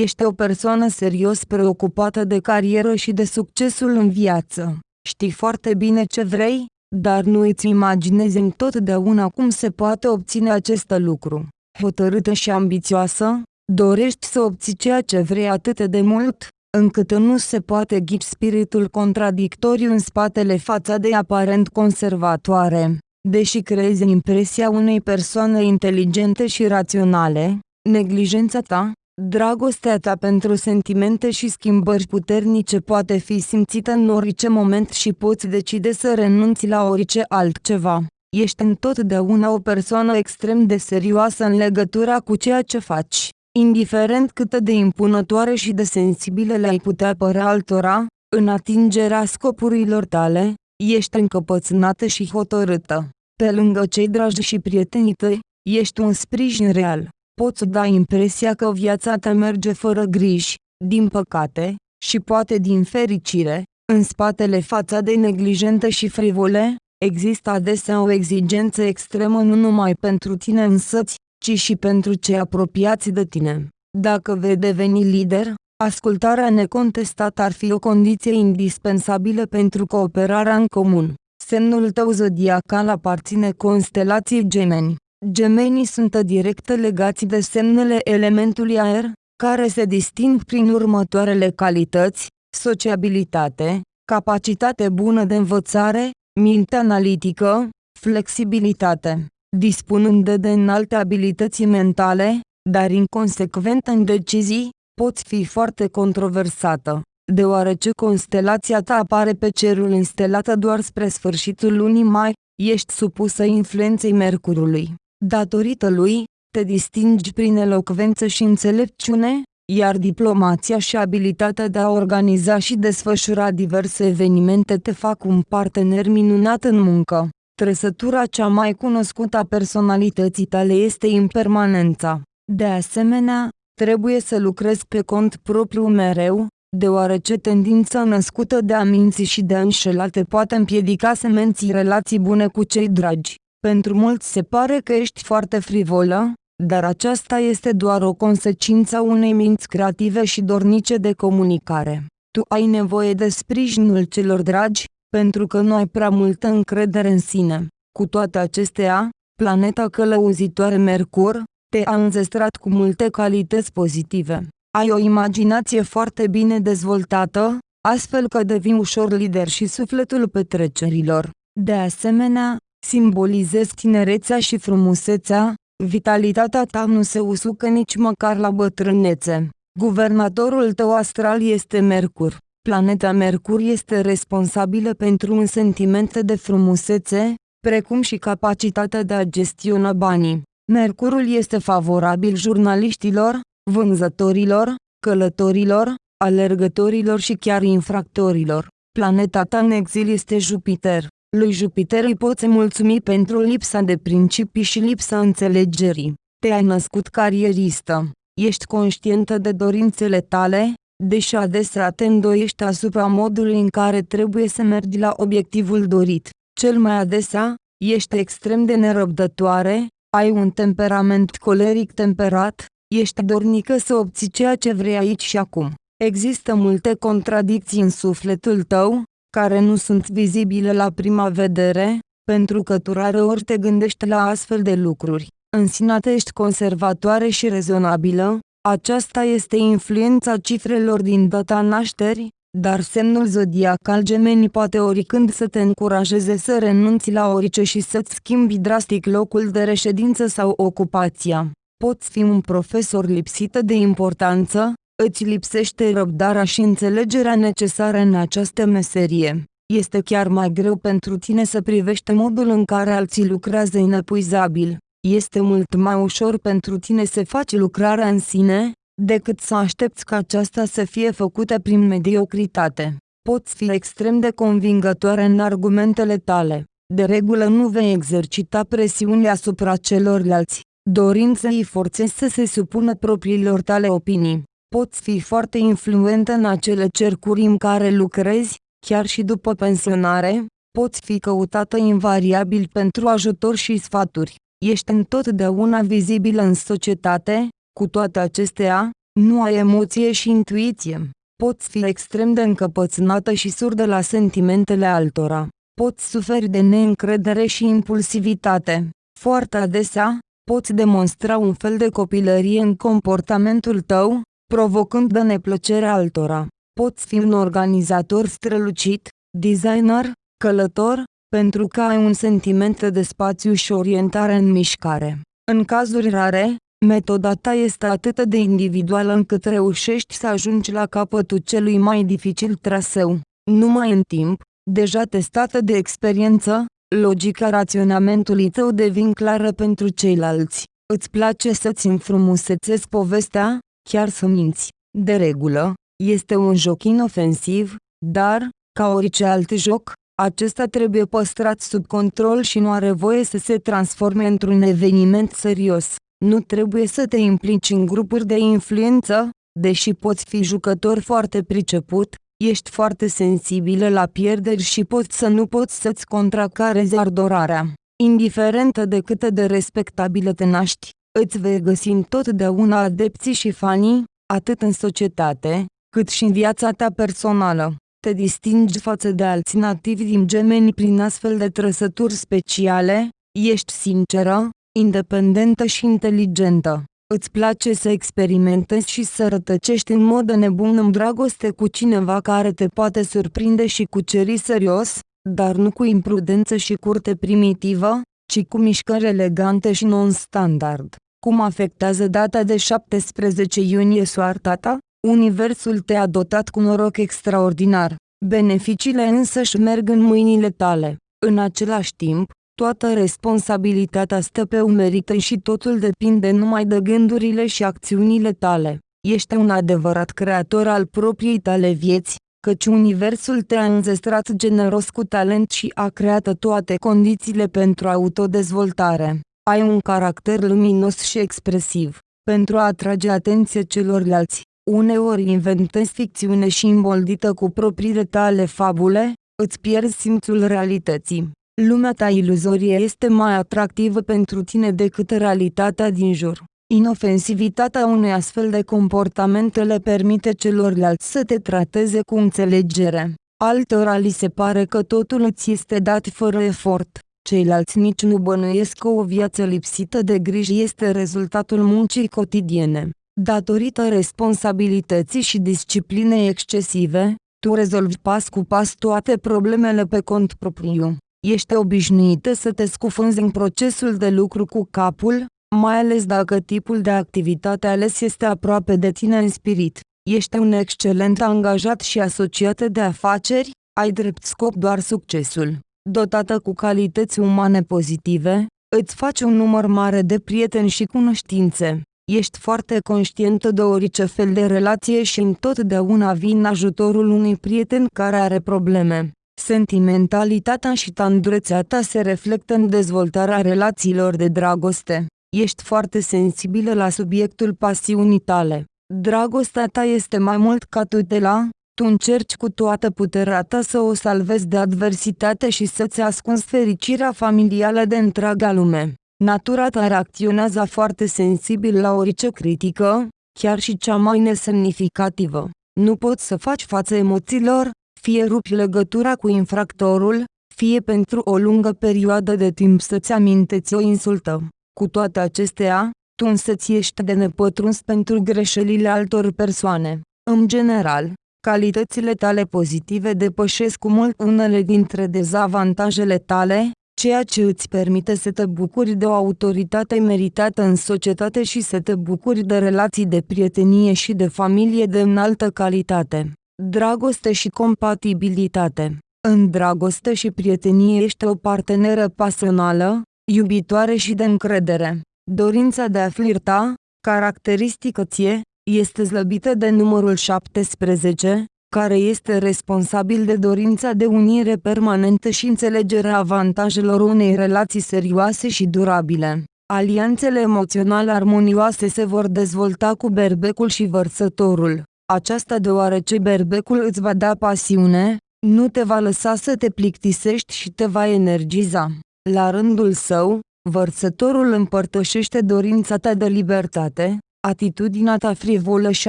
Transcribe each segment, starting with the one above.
Ești o persoană serios preocupată de carieră și de succesul în viață. Știi foarte bine ce vrei, dar nu îți imaginezi întotdeauna cum se poate obține acest lucru. Hotărâtă și ambițioasă, dorești să obții ceea ce vrei atât de mult, încât nu se poate ghici spiritul contradictoriu în spatele fațadei aparent conservatoare. Deși creezi impresia unei persoane inteligente și raționale, neglijența ta, dragostea ta pentru sentimente și schimbări puternice poate fi simțită în orice moment și poți decide să renunți la orice altceva. Ești întotdeauna o persoană extrem de serioasă în legătura cu ceea ce faci. Indiferent cât de impunătoare și de sensibile le-ai putea părea altora, în atingerea scopurilor tale, ești încăpățânată și hotărâtă. Pe lângă cei dragi și prietenii tăi, ești un sprijin real. Poți da impresia că viața ta merge fără griji, din păcate, și poate din fericire, în spatele fațadei neglijentă și frivole, există adesea o exigență extremă nu numai pentru tine însăți, ci și pentru cei apropiați de tine. Dacă vei deveni lider, ascultarea necontestată ar fi o condiție indispensabilă pentru cooperarea în comun. Semnul tău zodiacal aparține constelației gemeni. Gemenii sunt direct legați de semnele elementului aer, care se disting prin următoarele calități, sociabilitate, capacitate bună de învățare, minte analitică, flexibilitate dispunând de înalte abilități mentale, dar inconsecvent în decizii, poți fi foarte controversată, deoarece constelația ta apare pe cerul instelată doar spre sfârșitul lunii mai, ești supusă influenței Mercurului. Datorită lui, te distingi prin elocvență și înțelepciune, iar diplomația și abilitatea de a organiza și desfășura diverse evenimente te fac un partener minunat în muncă. Trăsătura cea mai cunoscută a personalității tale este impermanența. De asemenea, trebuie să lucrezi pe cont propriu mereu, deoarece tendința născută de a minți și de a înșela te poate împiedica să menții relații bune cu cei dragi. Pentru mulți se pare că ești foarte frivolă, dar aceasta este doar o consecință a unei minți creative și dornice de comunicare. Tu ai nevoie de sprijinul celor dragi, pentru că nu ai prea multă încredere în sine. Cu toate acestea, planeta călăuzitoare Mercur, te-a înzestrat cu multe calități pozitive. Ai o imaginație foarte bine dezvoltată, astfel că devii ușor lider și sufletul petrecerilor. De asemenea, simbolizezi tinerețea și frumusețea, vitalitatea ta nu se usucă nici măcar la bătrânețe. Guvernatorul tău astral este Mercur. Planeta Mercur este responsabilă pentru un sentiment de frumusețe, precum și capacitatea de a gestiona banii. Mercurul este favorabil jurnaliștilor, vânzătorilor, călătorilor, alergătorilor și chiar infractorilor. Planeta ta în exil este Jupiter. Lui Jupiter îi poți mulțumi pentru lipsa de principii și lipsa înțelegerii. Te-ai născut carieristă. Ești conștientă de dorințele tale, deși adesea te îndoiești asupra modului în care trebuie să mergi la obiectivul dorit. Cel mai adesea, ești extrem de nerăbdătoare, ai un temperament coleric temperat, ești dornică să obții ceea ce vrei aici și acum. Există multe contradicții în sufletul tău, care nu sunt vizibile la prima vedere, pentru că tu ori te gândești la astfel de lucruri. În sine ești conservatoare și rezonabilă, aceasta este influența cifrelor din data nașterii, dar semnul zodiacal gemeni poate oricând să te încurajeze să renunți la orice și să-ți schimbi drastic locul de reședință sau ocupația. Poți fi un profesor lipsită de importanță, îți lipsește răbdarea și înțelegerea necesară în această meserie. Este chiar mai greu pentru tine să privești modul în care alții lucrează inepuizabil. Este mult mai ușor pentru tine să faci lucrarea în sine, decât să aștepți ca aceasta să fie făcută prin mediocritate. Poți fi extrem de convingătoare în argumentele tale. De regulă nu vei exercita presiune asupra celorlalți, dorind să îi forțezi să se supună propriilor tale opinii. Poți fi foarte influentă în acele cercuri în care lucrezi, chiar și după pensionare, poți fi căutată invariabil pentru ajutor și sfaturi. Ești întotdeauna vizibilă în societate, cu toate acestea, Nu ai emoție și intuiție. Poți fi extrem de încăpățânată și surdă la sentimentele altora. Poți suferi de neîncredere și impulsivitate. Foarte adesea, poți demonstra un fel de copilărie în comportamentul tău, provocând de neplăcere altora. Poți fi un organizator strălucit, designer, călător, pentru că ai un sentiment de spațiu și orientare în mișcare. În cazuri rare, metoda ta este atât de individuală încât reușești să ajungi la capătul celui mai dificil traseu. Numai în timp, deja testată de experiență, logica raționamentului tău devin clară pentru ceilalți. Îți place să-ți înfrumusețezi povestea, chiar să minți. De regulă, este un joc inofensiv, dar, ca orice alt joc, acesta trebuie păstrat sub control și nu are voie să se transforme într-un eveniment serios. Nu trebuie să te implici în grupuri de influență, deși poți fi jucător foarte priceput, ești foarte sensibilă la pierderi și poți să nu poți să-ți contracarezi ardorarea. Indiferentă de cât de respectabilă te naști, îți vei găsi întotdeauna adepții și fanii, atât în societate, cât și în viața ta personală. Te distingi față de alți nativi din gemeni prin astfel de trăsături speciale, ești sinceră, independentă și inteligentă. Îți place să experimentezi și să rătăcești în mod nebun în dragoste cu cineva care te poate surprinde și cuceri serios, dar nu cu imprudență și curte primitivă, ci cu mișcări elegante și non-standard. Cum afectează data de 17 iunie soarta ta? Universul te-a dotat cu noroc extraordinar. Beneficiile însăși merg în mâinile tale. În același timp, toată responsabilitatea stă pe umerii tăi și totul depinde numai de gândurile și acțiunile tale. Ești un adevărat creator al propriei tale vieți, căci Universul te-a înzestrat generos cu talent și a creat toate condițiile pentru autodezvoltare. Ai un caracter luminos și expresiv. Pentru a atrage atenție celorlalți, uneori inventezi ficțiune și îmboldită cu propriile tale fabule, îți pierzi simțul realității. Lumea ta iluzorie este mai atractivă pentru tine decât realitatea din jur. Inofensivitatea unui astfel de comportament le permite celorlalți să te trateze cu înțelegere. Altora li se pare că totul îți este dat fără efort. Ceilalți nici nu bănuiesc că o viață lipsită de griji este rezultatul muncii cotidiene. Datorită responsabilității și disciplinei excesive, tu rezolvi pas cu pas toate problemele pe cont propriu. Ești obișnuită să te scufunzi în procesul de lucru cu capul, mai ales dacă tipul de activitate ales este aproape de tine în spirit. Ești un excelent angajat și asociat de afaceri, ai drept scop doar succesul. Dotată cu calități umane pozitive, îți faci un număr mare de prieteni și cunoștințe. Ești foarte conștientă de orice fel de relație și întotdeauna vii în ajutorul unui prieten care are probleme. Sentimentalitatea și tandrețea ta se reflectă în dezvoltarea relațiilor de dragoste. Ești foarte sensibilă la subiectul pasiunii tale. Dragostea ta este mai mult ca tutela, tu încerci cu toată puterea ta să o salvezi de adversitate și să-ți ascunzi fericirea familială de întreaga lume. Natura ta reacționează foarte sensibil la orice critică, chiar și cea mai nesemnificativă. Nu poți să faci față emoțiilor, fie rupi legătura cu infractorul, fie pentru o lungă perioadă de timp să-ți aminteți o insultă. Cu toate acestea, tu însăți ești de nepătruns pentru greșelile altor persoane. În general, calitățile tale pozitive depășesc cu mult unele dintre dezavantajele tale, ceea ce îți permite să te bucuri de o autoritate meritată în societate și să te bucuri de relații de prietenie și de familie de înaltă calitate. Dragoste și compatibilitate În dragoste și prietenie ești o parteneră pasională, iubitoare și de încredere. Dorința de a flirta, caracteristică ție, este slăbită de numărul 17, care este responsabil de dorința de unire permanentă și înțelegerea avantajelor unei relații serioase și durabile. Alianțele emoționale armonioase se vor dezvolta cu berbecul și vărsătorul. Aceasta deoarece berbecul îți va da pasiune, nu te va lăsa să te plictisești și te va energiza. La rândul său, vărsătorul împărtășește dorința ta de libertate, atitudinea ta frivolă și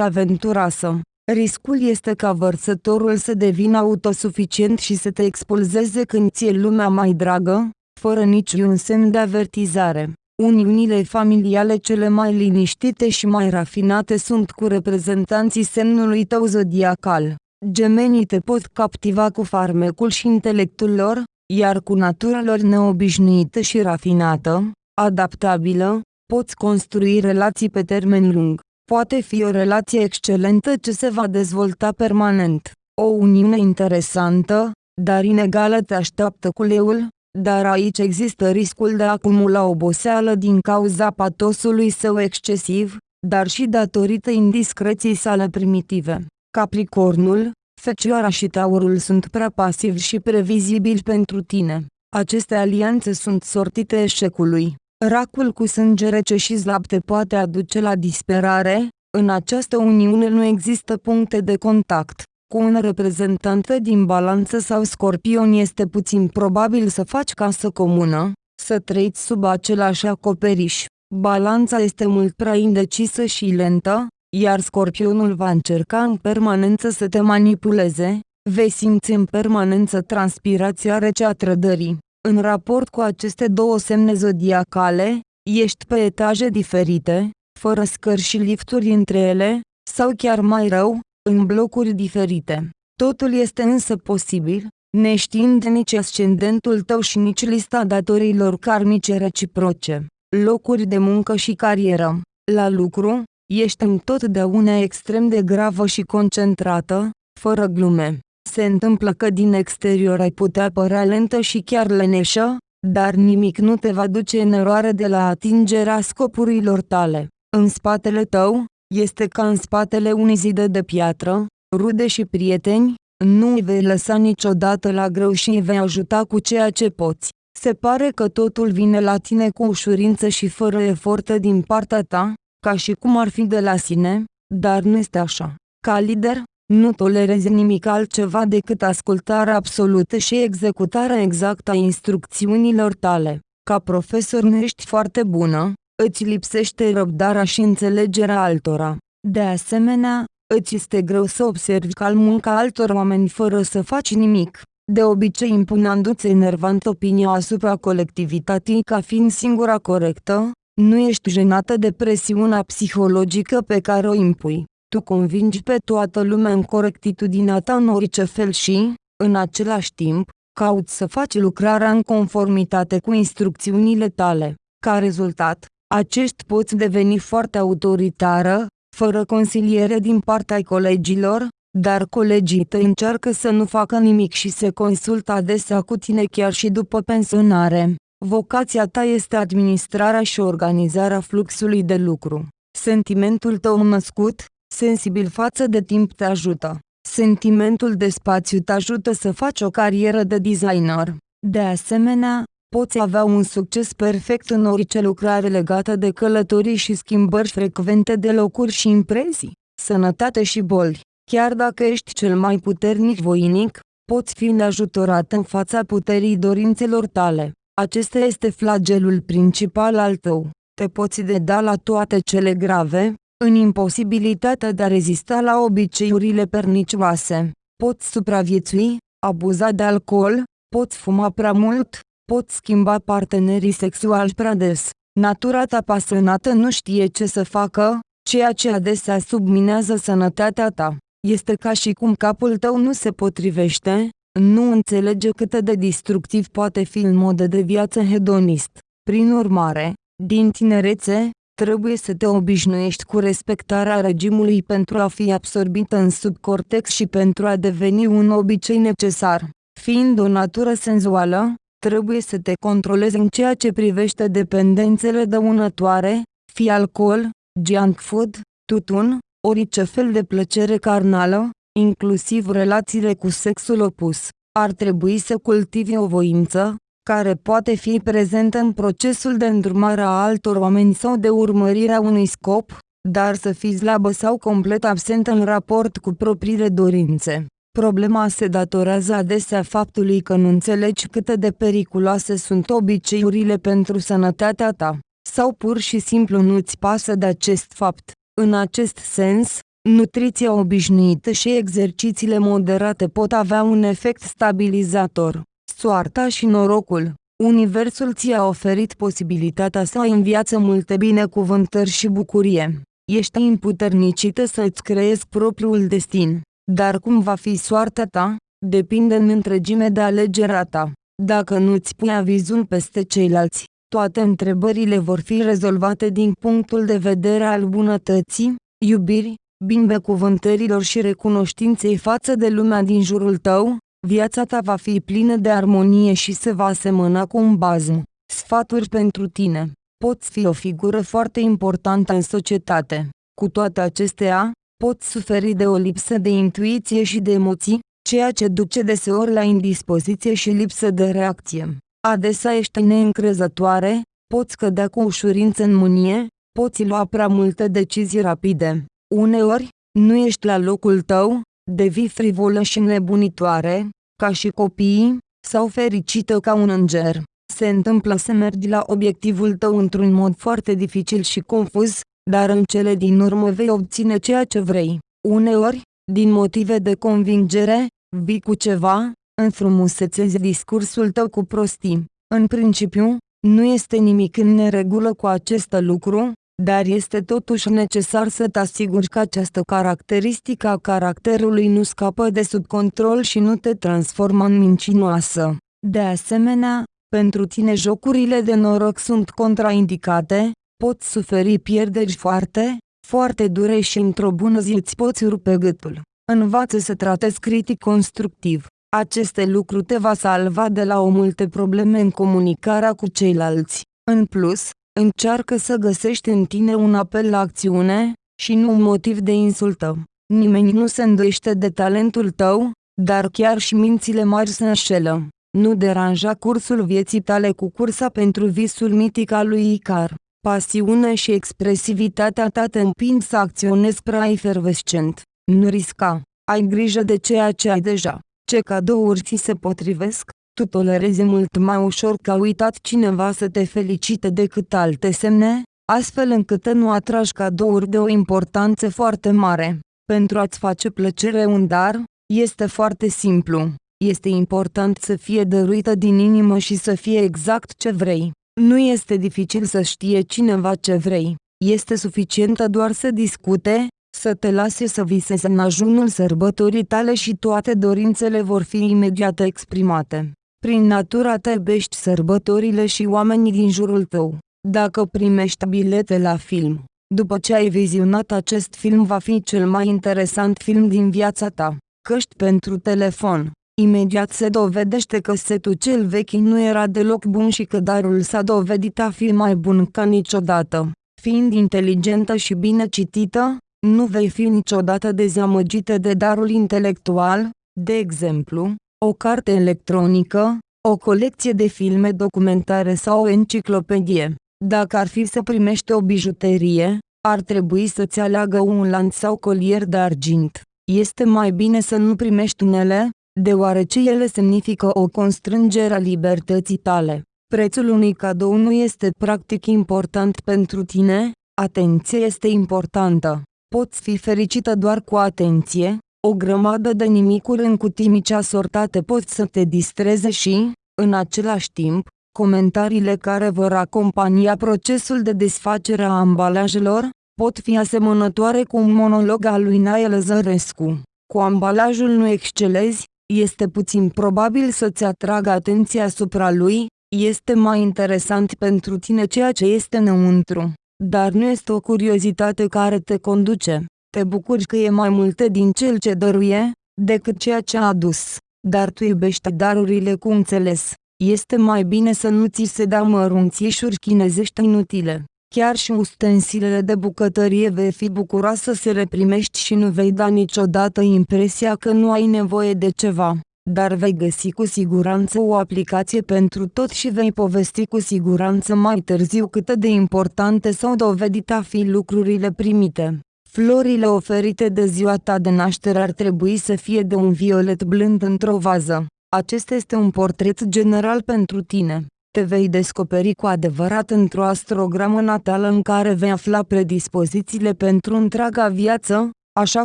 aventuroasă. Riscul este ca vărsătorul să devină autosuficient și să te expulzeze când ție lumea mai dragă, fără niciun semn de avertizare. Uniunile familiale cele mai liniștite și mai rafinate sunt cu reprezentanții semnului tău zodiacal. Gemenii te pot captiva cu farmecul și intelectul lor, iar cu natura lor neobișnuită și rafinată, adaptabilă, poți construi relații pe termen lung. Poate fi o relație excelentă ce se va dezvolta permanent. O uniune interesantă, dar inegală te așteaptă cu leul, dar aici există riscul de a acumula oboseală din cauza patosului său excesiv, dar și datorită indiscreției sale primitive. Capricornul, Fecioara și Taurul sunt prea pasivi și previzibili pentru tine. Aceste alianțe sunt sortite eșecului. Racul cu sânge rece și slab te poate aduce la disperare, în această uniune nu există puncte de contact. Cu un reprezentant din balanță sau scorpion este puțin probabil să faci casă comună, să trăiți sub același acoperiș. Balanța este mult prea indecisă și lentă, iar scorpionul va încerca în permanență să te manipuleze, vei simți în permanență transpirația rece a trădării. În raport cu aceste două semne zodiacale, ești pe etaje diferite, fără scări și lifturi între ele, sau chiar mai rău, în blocuri diferite. Totul este însă posibil, neștiind nici ascendentul tău și nici lista datorilor karmice reciproce, locuri de muncă și carieră. La lucru, ești întotdeauna extrem de gravă și concentrată, fără glume. Se întâmplă că din exterior ai putea părea lentă și chiar leneșă, dar nimic nu te va duce în eroare de la atingerea scopurilor tale. În spatele tău, este ca în spatele unei zide de piatră, rude și prieteni, nu îi vei lăsa niciodată la greu și îi vei ajuta cu ceea ce poți. Se pare că totul vine la tine cu ușurință și fără efortă din partea ta, ca și cum ar fi de la sine, dar nu este așa. Ca lider, nu tolerezi nimic altceva decât ascultarea absolută și executarea exactă a instrucțiunilor tale. Ca profesor nu ești foarte bună, îți lipsește răbdarea și înțelegerea altora. De asemenea, îți este greu să observi calmul ca altor oameni fără să faci nimic, de obicei impunându-ți enervant opinia asupra colectivității ca fiind singura corectă, nu ești jenată de presiunea psihologică pe care o impui. Tu convingi pe toată lumea în corectitudinea ta în orice fel și, în același timp, cauți să faci lucrarea în conformitate cu instrucțiunile tale. Ca rezultat, acești poți deveni foarte autoritară, fără consiliere din partea colegilor, dar colegii tăi încearcă să nu facă nimic și se consultă adesea cu tine chiar și după pensionare. Vocația ta este administrarea și organizarea fluxului de lucru. Sentimentul tău născut, sensibil față de timp te ajută. Sentimentul de spațiu te ajută să faci o carieră de designer. De asemenea, poți avea un succes perfect în orice lucrare legată de călătorii și schimbări frecvente de locuri și impresii, sănătate și boli. Chiar dacă ești cel mai puternic voinic, poți fi neajutorat în fața puterii dorințelor tale. Acesta este flagelul principal al tău. Te poți deda la toate cele grave, în imposibilitatea de a rezista la obiceiurile pernicioase. Poți supraviețui, abuza de alcool, poți fuma prea mult, poți schimba partenerii sexuali prea des. Natura ta pasionată nu știe ce să facă, ceea ce adesea subminează sănătatea ta. Este ca și cum capul tău nu se potrivește, nu înțelege cât de destructiv poate fi în mod de viață hedonist. Prin urmare, din tinerețe, trebuie să te obișnuiești cu respectarea regimului pentru a fi absorbită în subcortex și pentru a deveni un obicei necesar. Fiind o natură senzuală, trebuie să te controlezi în ceea ce privește dependențele dăunătoare, fie alcool, junk food, tutun, orice fel de plăcere carnală, inclusiv relațiile cu sexul opus. Ar trebui să cultivi o voință, care poate fi prezentă în procesul de îndrumare a altor oameni sau de urmărirea unui scop, dar să fii slabă sau complet absentă în raport cu propriile dorințe. Problema se datorează adesea faptului că nu înțelegi cât de periculoase sunt obiceiurile pentru sănătatea ta, sau pur și simplu nu-ți pasă de acest fapt. În acest sens, nutriția obișnuită și exercițiile moderate pot avea un efect stabilizator. Soarta și norocul Universul ți-a oferit posibilitatea să ai în viață multe binecuvântări și bucurie. Ești imputernicită să îți creezi propriul destin. Dar cum va fi soarta ta, depinde în întregime de alegerea ta. Dacă nu-ți pui avizul peste ceilalți, toate întrebările vor fi rezolvate din punctul de vedere al bunătății, iubirii, binecuvântărilor și recunoștinței față de lumea din jurul tău, viața ta va fi plină de armonie și se va asemăna cu un bazm. Sfaturi pentru tine. Poți fi o figură foarte importantă în societate. Cu toate acestea, poți suferi de o lipsă de intuiție și de emoții, ceea ce duce deseori la indispoziție și lipsă de reacție. Adesea ești neîncrezătoare, poți cădea cu ușurință în mânie, poți lua prea multe decizii rapide. Uneori, nu ești la locul tău, devii frivolă și nebunitoare, ca și copiii, sau fericită ca un înger. Se întâmplă să mergi la obiectivul tău într-un mod foarte dificil și confuz, dar în cele din urmă vei obține ceea ce vrei. Uneori, din motive de convingere, vii cu ceva, înfrumusețezi discursul tău cu prostii. În principiu, nu este nimic în neregulă cu acest lucru, dar este totuși necesar să te asiguri că această caracteristică a caracterului nu scapă de sub control și nu te transformă în mincinoasă. De asemenea, pentru tine jocurile de noroc sunt contraindicate, poți suferi pierderi foarte, foarte dure și într-o bună zi îți poți rupe gâtul. Învață să tratezi critic constructiv. Aceste lucruri te va salva de la o multe probleme în comunicarea cu ceilalți. În plus, Încearcă să găsești în tine un apel la acțiune, și nu un motiv de insultă. Nimeni nu se îndoiește de talentul tău, dar chiar și mințile mari se înșelă. Nu deranja cursul vieții tale cu cursa pentru visul mitic al lui Icar. Pasiune și expresivitatea ta te împing să acționezi prea efervescent. Nu risca. Ai grijă de ceea ce ai deja. Ce cadouri ți se potrivesc? Tu tolerezi mult mai ușor ca uitat cineva să te felicite decât alte semne, astfel încât nu atragi cadouri de o importanță foarte mare. Pentru a-ți face plăcere un dar, este foarte simplu. Este important să fie dăruită din inimă și să fie exact ce vrei. Nu este dificil să știe cineva ce vrei. Este suficientă doar să discute, să te lase să visezi în ajunul sărbătorii tale și toate dorințele vor fi imediat exprimate. Prin natura te iubești sărbătorile și oamenii din jurul tău. Dacă primești bilete la film, după ce ai vizionat acest film va fi cel mai interesant film din viața ta. Căști pentru telefon. Imediat se dovedește că setul cel vechi nu era deloc bun și că darul s-a dovedit a fi mai bun ca niciodată. Fiind inteligentă și bine citită, nu vei fi niciodată dezamăgită de darul intelectual, de exemplu, o carte electronică, o colecție de filme documentare sau o enciclopedie. Dacă ar fi să primești o bijuterie, ar trebui să-ți aleagă un lanț sau colier de argint. Este mai bine să nu primești unele, deoarece ele semnifică o constrângere a libertății tale. Prețul unui cadou nu este practic important pentru tine, atenție este importantă. Poți fi fericită doar cu atenție, o grămadă de nimicuri în cutii mici asortate pot să te distreze și, în același timp, comentariile care vor acompania procesul de desfacere a ambalajelor, pot fi asemănătoare cu un monolog al lui Nael Zărescu. Cu ambalajul nu excelezi, este puțin probabil să-ți atragă atenția asupra lui, este mai interesant pentru tine ceea ce este înăuntru, dar nu este o curiozitate care te conduce. Te bucuri că e mai multe din cel ce dăruie, decât ceea ce a adus. Dar tu iubești darurile cu înțeles. Este mai bine să nu ți se dea mărunțișuri chinezești inutile. Chiar și ustensilele de bucătărie vei fi bucuroasă să le primești și nu vei da niciodată impresia că nu ai nevoie de ceva. Dar vei găsi cu siguranță o aplicație pentru tot și vei povesti cu siguranță mai târziu cât de importante s-au dovedit a fi lucrurile primite. Florile oferite de ziua ta de naștere ar trebui să fie de un violet blând într-o vază. Acesta este un portret general pentru tine. Te vei descoperi cu adevărat într-o astrogramă natală în care vei afla predispozițiile pentru întreaga viață, așa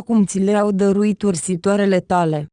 cum ți le-au dăruit ursitoarele tale.